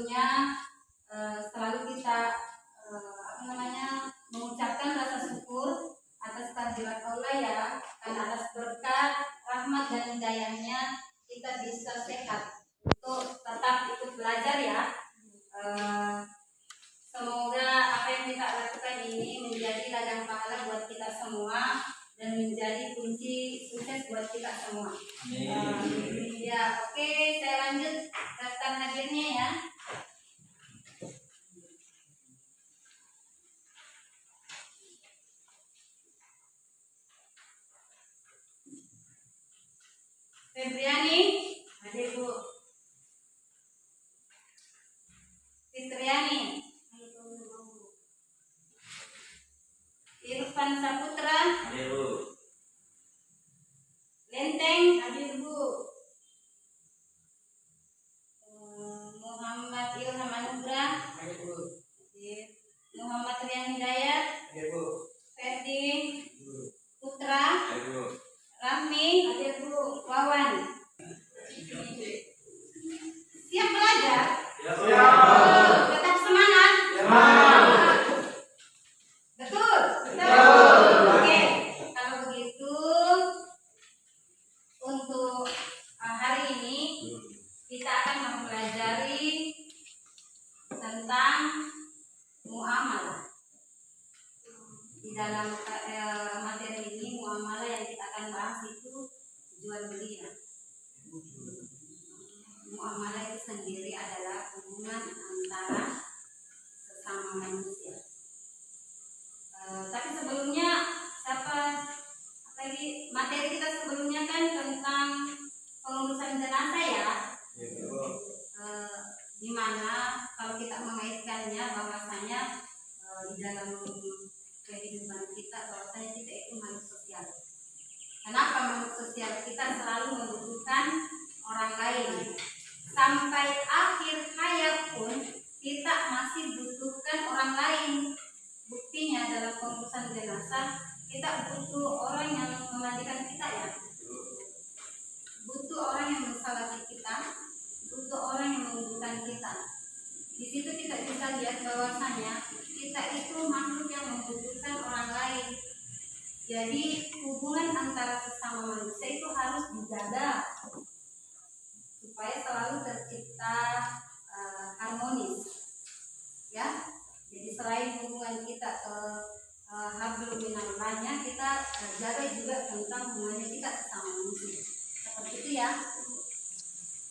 Sebelumnya eh, selalu kita eh, apa namanya nhá. Akan mempelajari tentang muamalah. Di dalam eh, materi ini muamalah yang kita akan bahas itu jual beli ya. Muamalah itu sendiri adalah hubungan antara sesama manusia. Eh, tapi sebelumnya siapa lagi materi kita sebelumnya kan tentang pengurusan jenazah ya di mana kalau kita mengaitkannya bahwasanya eh, di dalam kehidupan kita bahwasanya kita itu makhluk sosial. Kenapa makhluk sosial? Kita selalu membutuhkan orang lain. Sampai akhir hayat pun kita masih butuhkan orang lain. Buktinya dalam pengurusan jenazah kita butuh orang yang memandikan kita ya. Butuh orang yang mensalati kita butuh orang yang menguburkan kita di situ kita bisa lihat bahwasanya kita itu makhluk yang membutuhkan orang lain jadi hubungan antara sesama manusia itu harus dijaga supaya selalu tercipta eh, harmonis ya. Jadi selain hubungan kita ke uh, hablum minallahnya kita eh, jaga juga tentang hubungannya kita sesama manusia. Seperti itu ya.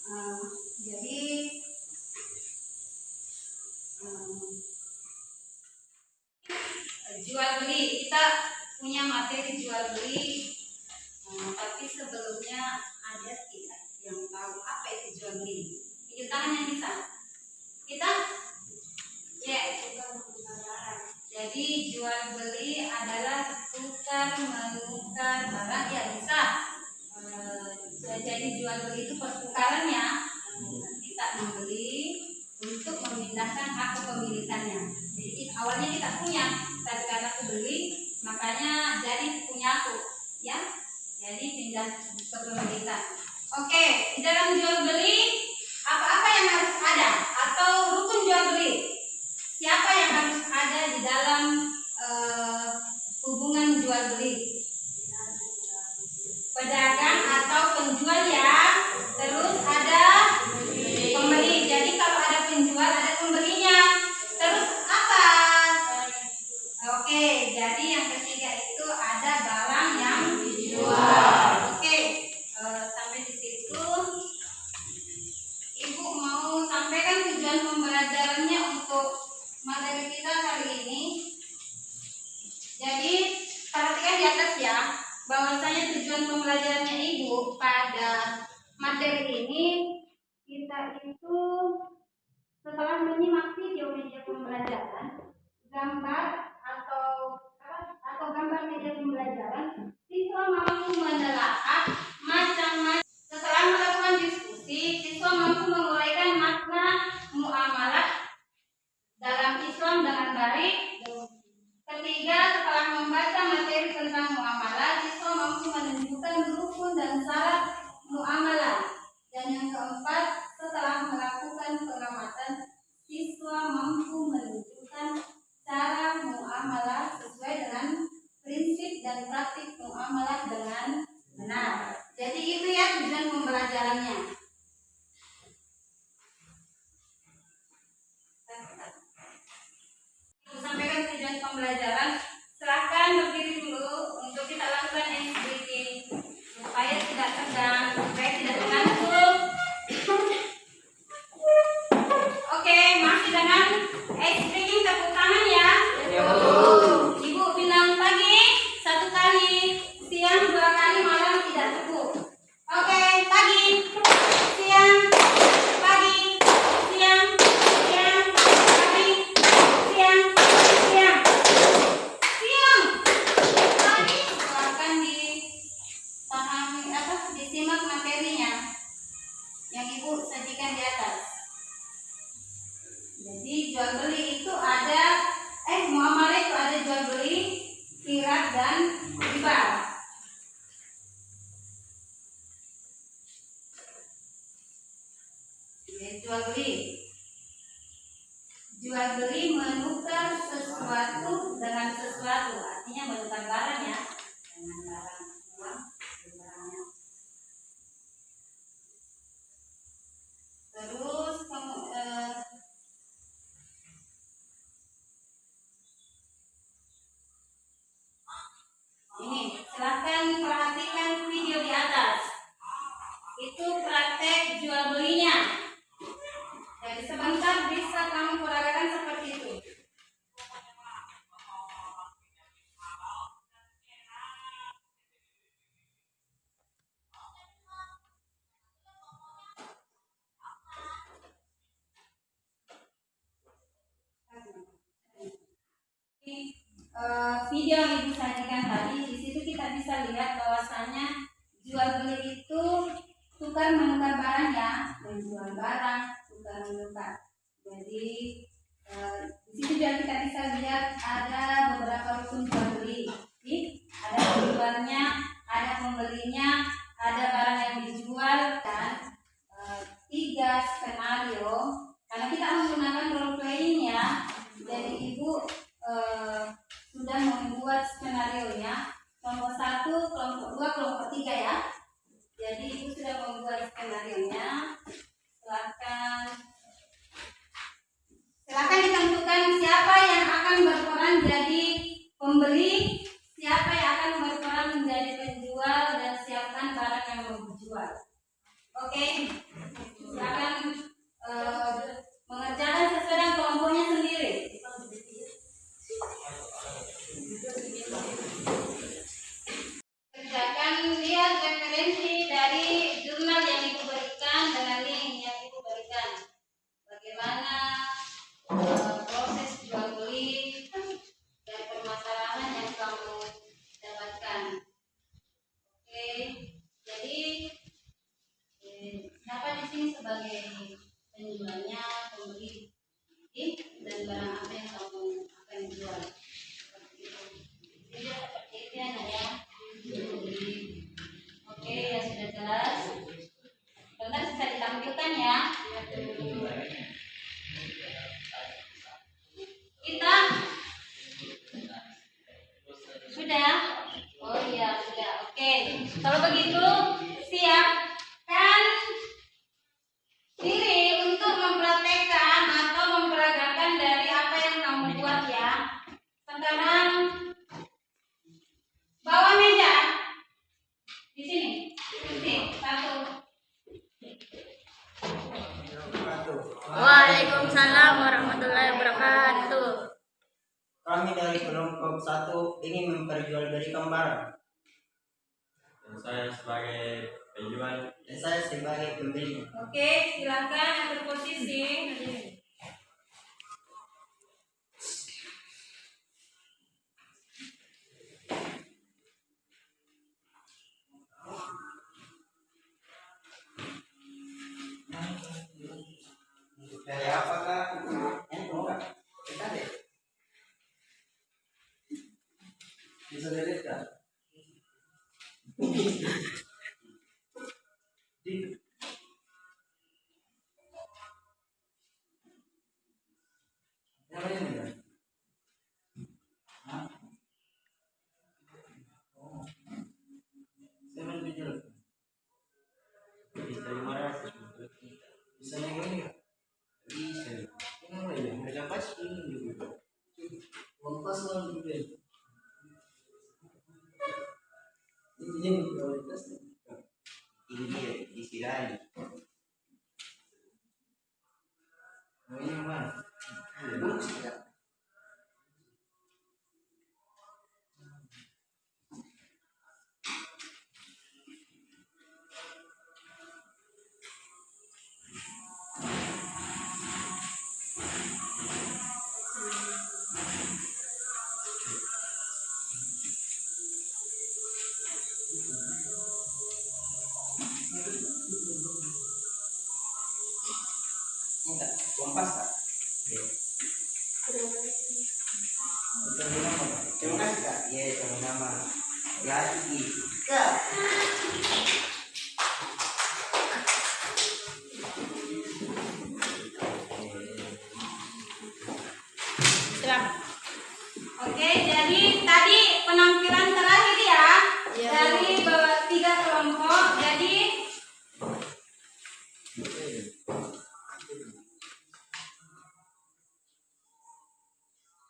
Eh, jadi eh, jual beli kita punya materi jual beli. Eh, tapi sebelumnya ada tidak yang tahu apa itu jual beli? Tunjuk tangan yang bisa. Kita? Ya jadi jual beli adalah tukar menukar barang ya bisa Eh, jadi jual beli itu pertukarannya. Eh, kita membeli untuk memindahkan hak kepemilikannya. Jadi awalnya kita punya tapi karena makanya jadi punya aku ya. Jadi pindah kepemilikan oke di dalam jual beli apa-apa yang harus ada materi ini kita itu setelah menyimak video media pembelajaran gambar atau atau gambar media pembelajaran siswa mampu menelaah macam-macam. Setelah melakukan diskusi siswa mampu menguraikan makna muamalah dalam Islam dengan baik. Ketiga setelah membaca materi tentang muamalah siswa mampu menunjukkan grup membelinya ada barang yang dijual dan e, tiga skenario. Karena kita menggunakan role playing ya jadi ibu e, sudah membuat skenario nya kelompok satu kelompok dua kelompok tiga ya. Jadi ibu sudah membuat skenario nya silakan. Silakan ditentukan siapa yang akan berperan jadi pembeli siapa yang akan berperan menjadi penjual Kalau begitu, siapkan diri untuk mempraktekkan atau memperagakan dari apa yang kamu buat ya. Sekarang bawa meja di sini. Sini, satu. Waalaikumsalam warahmatullahi wabarakatuh. Kami dari kelompok satu ingin memperjualbelikan barang saya sebagai penjual dan saya sebagai pembeli. Oke, silakan berposisi. Dari apa kak? Bisa dilihat kak? Di Yang lain enggak? Hah? Oh. Saya main video. Bisa Kenapa ya? Mereka pasti juga. Lah juga. Ini yang prioritas. ini dia disirani Oke, jadi tadi penampilan terakhir ya Iya, dari tiga kelompok. Jadi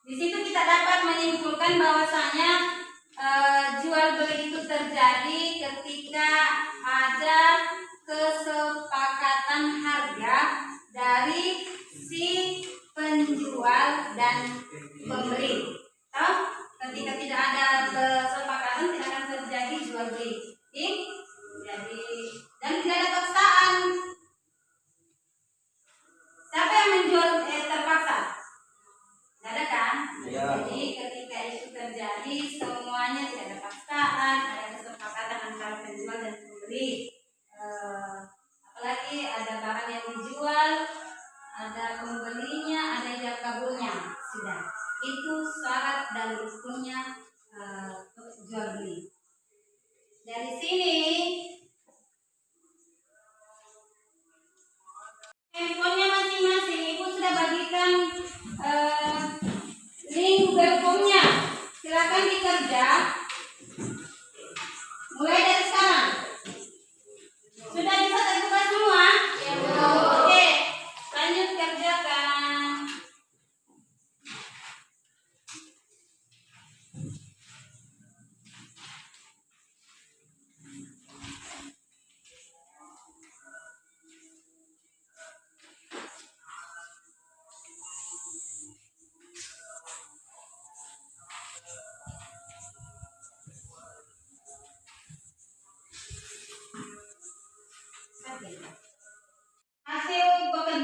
di situ kita dapat menyimpulkan bahwasanya eh, jual beli itu terjadi ketika ada kesepakatan harga dari si penjual dan pembeli. Toh, ketika tidak ada kesepakatan tidak akan terjadi jual beli. Jadi dan tidak ada paksaan. Siapa yang menjual eh, terpaksa? Tidak ada kan? Iya. Jadi ketika itu terjadi semuanya tidak ada paksaan, ada kesepakatan antara penjual dan pembeli. Eh, apalagi ada barang yang dijual, ada pembelinya, ada yang kabulnya, sudah. Itu syarat dan rukunnya eh, jual beli. Dari sini handphonenya masing-masing. Ibu sudah bagikan eh, link Google silakan dikerja. Mulai dari sekarang. Sudah bisa terbuka semua? Oke lanjut kerjakan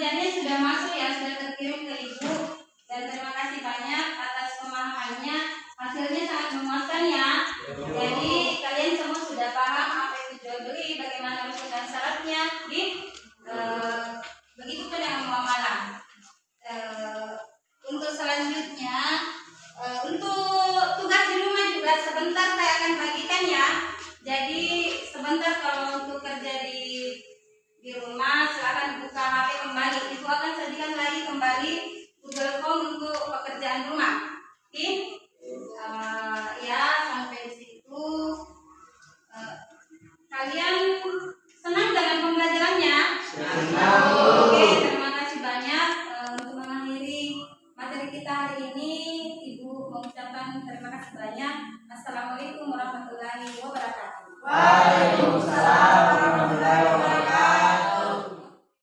pekerjaannya sudah masuk ya, sudah terkirim ke ibu dan terima kasih banyak atas pemahamannya. Hasilnya sangat memuaskan ya. Jadi kalian semua sudah paham apa itu jual beli, bagaimana rumus dan syaratnya, di